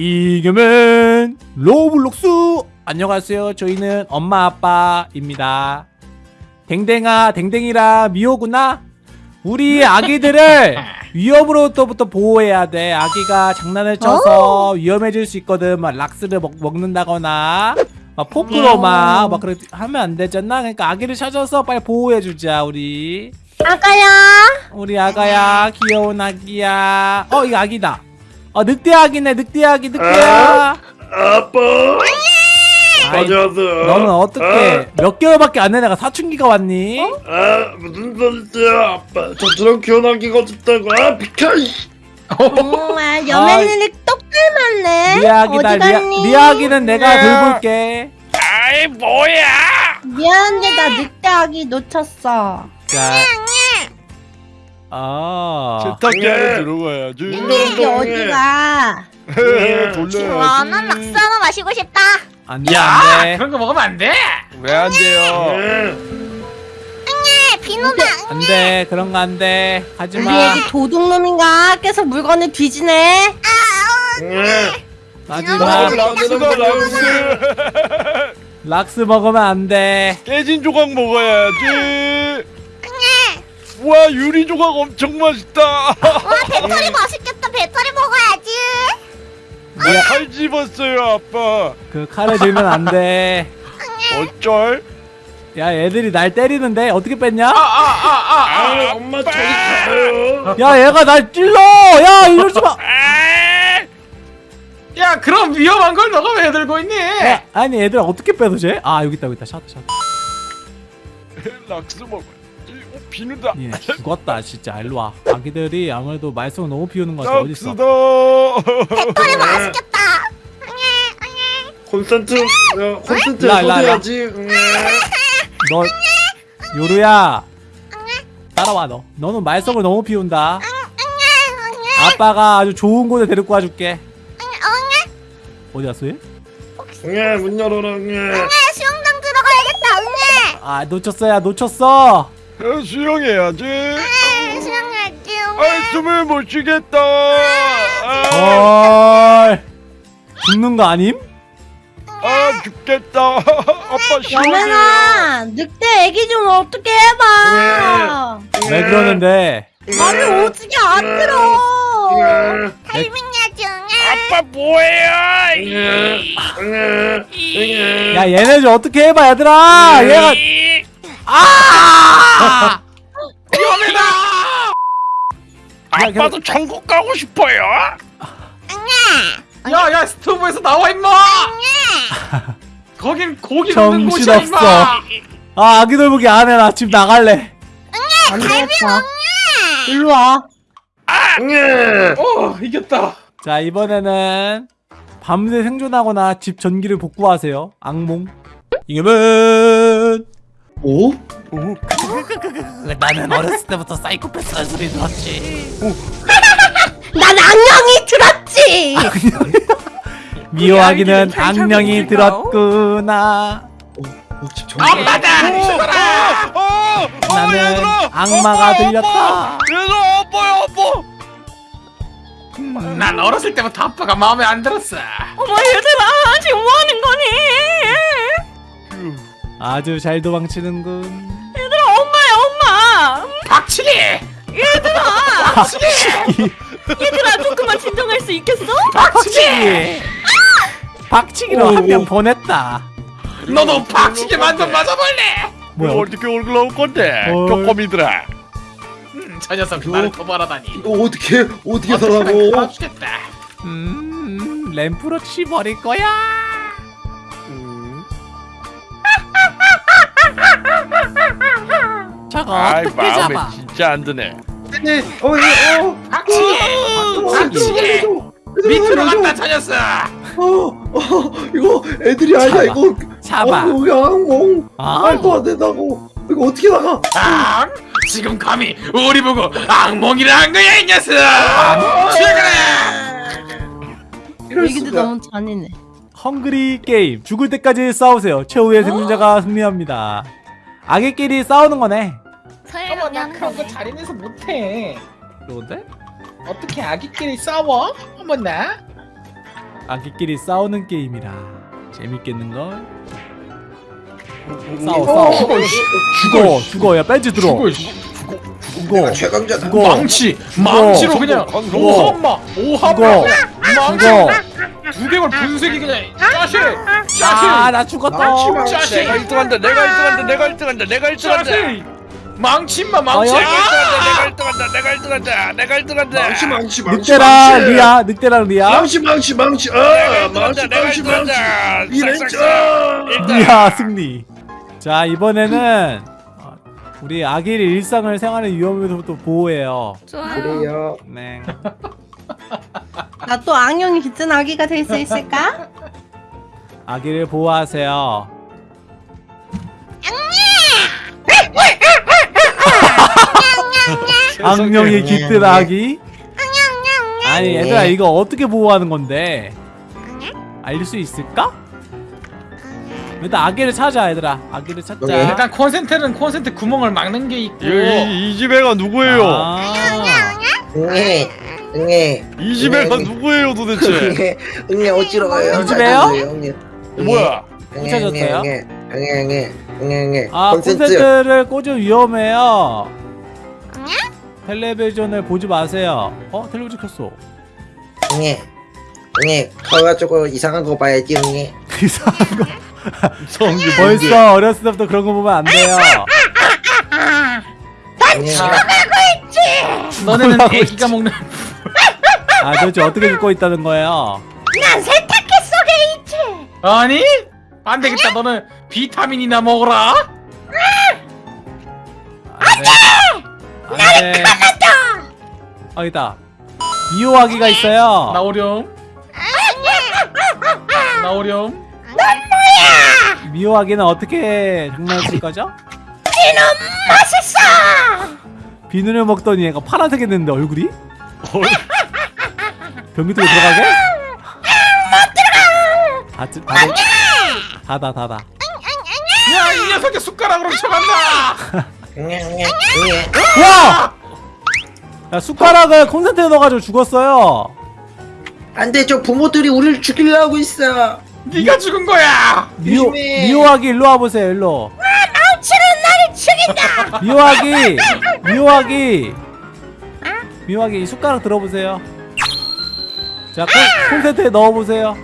이겸은 로블록스. 안녕하세요. 저희는 엄마 아빠입니다. 댕댕아 댕댕이랑 미호구나. 우리 아기들을 위험으로부터 보호해야 돼. 아기가 장난을 쳐서 위험해질 수 있거든. 막 락스를 먹, 먹는다거나. 막 포크로 막, 막 그렇게 하면 안 되잖아. 그러니까 아기를 찾아서 빨리 보호해주자 우리. 아가야? 우리 아가야 귀여운 아기야. 어 이거 아기다 어 늑대 아기네 늑대 아기 늑대야. 아빠. 아이, 안녕하세요. 너는 어떻게 몇 개월밖에 안 된 애가 사춘기가 왔니? 아 무슨 소리세요 아빠. 저처럼 귀여나기가 싶다고. 아 비켜. 정말 여멜린이. 똑 닮았네? 리아 아기는 내가 돌볼게. 아이 뭐야? 미안한데 나 늑대 아기 놓쳤어. 자 아, 세탁기 예. 안에 들어가야지 늑대 어디가. 예. 돌려야지 락스 하나 마시고 싶다. 안돼 야! 안돼. 그런 거 먹으면 안 돼. 왜 안 돼요? 예. 네, 비누다. 안 돼 그런 거 안돼. 우리 하지마. 애기 도둑놈인가? 계속 물건을 뒤지네? 예. 하지마. 락스다 락스 락스 먹으면 안 돼. 깨진 조각 먹어야지 와 유리 조각 엄청 맛있다 와, 배터리 맛있겠다. 배터리 먹어야지. 칼 집었어요 아빠 그 칼을 들면 안 돼 어쩔 야 애들이 날 때리는데 어떻게 뺐냐? 아 엄마 저리 가요 야 얘가 날 찔러 야 이러지 마 야 그럼 위험한 걸 너가 왜 들고 있니? 야, 아니 애들 어떻게 빼도 돼? 아 여기 있다 여기 있다 샷 샷. 락스 먹어야지 어, 비누다. 얘 죽었다 진짜. 일로 와. 아기들이 아무래도 말썽을 너무 피우는 것 같아 어딨어 락스다. 배터리 맛있겠다. 콘센트? 야, 콘센트 와, 일로 와. 쏘야지. 너 요루야. 따라와 너. 너는 말썽을 너무 피운다. 아빠가 아주 좋은 곳에 데리고 와줄게. 어디 갔어 얘? 응문 열어라 응. 네, 수영장 들어가야겠다. 응애. 아 놓쳤어야 놓쳤어 야, 수영해야지. 네, 수영해야지. 아 숨을 못 쉬겠다. 아, 헐. 죽는 거 아님? 아 죽겠다. 아빠 시원해 여멜아 늑대 애기 좀 어떻게 해봐. 왜 그러는데? 말이 오지게 안 들어. 응애. 아빠 뭐해요? 야 얘네 좀 어떻게 해봐 얘들아. 얘가 아! 아빠도 천국 가고 싶어요? 야 야 스토브에서 나와 임마. 거긴 고기 먹는 곳이야 정신없어. 임마. 아 아기 돌보기 안해 나 지금 나갈래. 안 되겠다 일로 와. 응어 이겼다. 자 이번에는 밤새 생존하거나 집 전기를 복구하세요. 악몽. 이겸은 오? 나는 어렸을 때부터 사이코패스 소리 들었지 난 악령이 들었지 미호 아기는 악령이 들었구나 엄마다. 죽어라. 어, 어, 나는! 악마가 들렸다. 얘들아 아빠야 아빠 난 어렸을 때부터 아빠가 마음에 안 들었어. 어머 얘들 아주 잘 도망치는군. 얘들아, 엄마야, 엄마. 박치기. 얘들아, 조금만 진정할 수 있겠어? 박치기 박치기로 한 명 보냈다. 너도 박치기 만점 맞아볼래? 뭐야? 어떻게 얼굴 나올 건데? 헐. 쪼꼬미들아 음, 저 녀석 나를 도발하다니. 이거 어떻게 어떻게 살라고? 갈아주겠다. 음 램프로 치버릴 거야 아이 어떻게 마음에 잡아? 진짜 안 드네. 네, 어, 네, 어, 박치기. 박치기. 밑으로 간다 저 녀석. 어, 어, 이거 애들이 아니야 잡아. 이거. 잡아. 아, 여기 악몽 아. 말도 안 된다고. 이거 어떻게 나가? 아, 지금 감히 우리 보고 악몽이라 한 거야 이 녀석. 죽어라. 이럴 수가. 너무 잔인해. 헝그리 게임. 죽을 때까지 싸우세요. 최후의 생존자가 승리합니다. 아기끼리 싸우는 거네 설마 나는 그런 거 잘해내서 못해. 그런데? 어떻게 아기끼리 싸워? 어머나. 아기끼리 싸우는 게임이라 재밌겠는걸? 싸워 싸워. 죽어 죽어 야 벤치 들어. 죽어 씨. 죽어. 최강자다. 죽어. 망치 망치로 그냥 죽어. 오한마 오한마 망치. 두개골 분쇄기 그냥 짜시 짜시 아나 죽었다. 내가 1등한다 내가 1등한다 내가 1등한다 내가 1등한다. 짜시 망치마 망치 어여? 내가 1등한다 내가 1등한다 내가 1등한다 망치 망치 망치. 망치. 리아 늑대랑 리아 망치 망치 망치. 아 망치 1등한다 내가 망치 망치. 1등한다 이랬죠. 리아 승리 자 이번에는 어, 우리 아기를 일상을 생활의 위험에서부터 보호해요 좋아요. 그래요. 네 나 또 악령이 깃든 아기가 될 수 있을까? 아기를 보호하세요 악령이 깃든 아기? 아니 얘들아 이거 어떻게 보호하는 건데? 알릴 수 있을까? 일단 아기를 찾아 얘들아. 아기를 찾자. 일단 콘센트는 콘센트 구멍을 막는 게 있고. 이, 이 집애가 누구예요? 아, 응애 응애. 이 집애가 누구예요 도대체? 응애 어찌러 가요? 이 집에요? 응애 뭐야? 못 찾았어요? 응애 응애 응애 응애 응애. 아 콘센트. 콘센트를 꽂으면 위험해요 텔레비전을 보지 마세요. 어? 텔레비전 켰어. 응애 응애 커가지고 이상한 거 봐야지 응애 이상한 거. 성규 벌써 어렸을 때부터 그런 거 보면 안 돼요. 응애 너네는 뭐라고 애기가 먹는 아 도대체 어떻게 듣고 있다는 거예요? 난 세탁했어 게이트. 아니? 안 되겠다. 너는 비타민이나 먹어라. 안돼 안돼 어 있다. 미호아기가 있어요. 나오렴. 나오렴. 미호아기는 어떻게 장난칠 거죠? 맛있어. 비누를 먹더니 얘가 파란색 했는데 얼굴이? 변기 쪽에 들어가게? 못 들어가! 닫아 닫아 닫아 야이 녀석이 숟가락으로 쳐간다 와! 야 숟가락을 콘센트에 넣어가지고 죽었어요. 안돼 저 부모들이 우리를 죽이려 하고 있어. 네가 죽은 거야! 미호, 조심해. 미호아기 일로 와보세요 일로. 망치는 나를 죽인다. 미호아기 미호아기. 미호아기 이 숟가락 들어보세요. 자 콘, 콘센트에 넣어보세요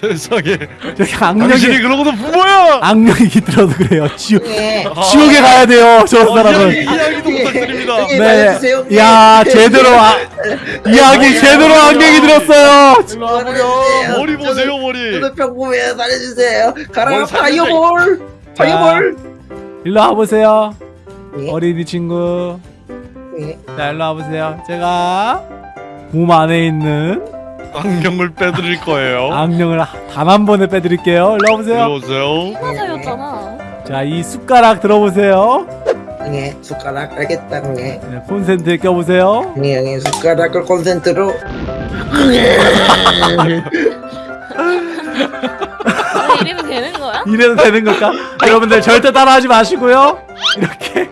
세상에. 저기 악령이 그러고도 부모야! 악령이 깃들어도 그래요. 지옥 응애 지옥에 가야 돼요 저 이야기, 사람은. 이야기도 부탁드립니다. 응애 말해주세요. 네. 야 제대로 아, 이야기 제대로 악령이 들었어요. 일로 머리 보세요. 머리. 저도 평범해요 살려주세요. 가라 파이어볼! 파이어볼! 일로 와보세요. 예? 어린이 친구. 예? 자 일로 와보세요. 제가 몸 안에 있는 안경을 빼드릴 거예요. 악령을 단 한 번에 빼드릴게요. 일로 와보세요. 일로 오세요. 화사였잖아. 자 이 숟가락 들어보세요. 응애 숟가락 알겠다 응애 네, 콘센트에 껴보세요. 응애 응애 숟가락을 콘센트로. 아니 이러면 되는 거야? 이래도 되는 걸까? 여러분들 절대 따라하지 마시고요. 이렇게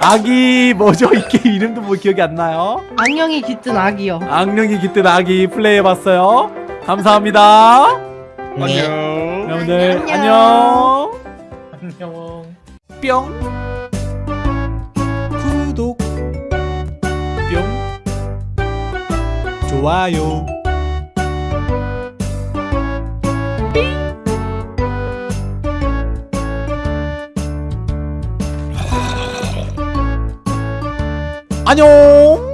아기 뭐죠? 이 게임 이름도 뭐 기억이 안 나요? 악령이 깃든 아기요. 악령이 깃든 아기 플레이해봤어요. 감사합니다. 응애 안녕. 여러분들. 안녕. 안녕. 뿅. 구독. 뿅. 좋아요 안녕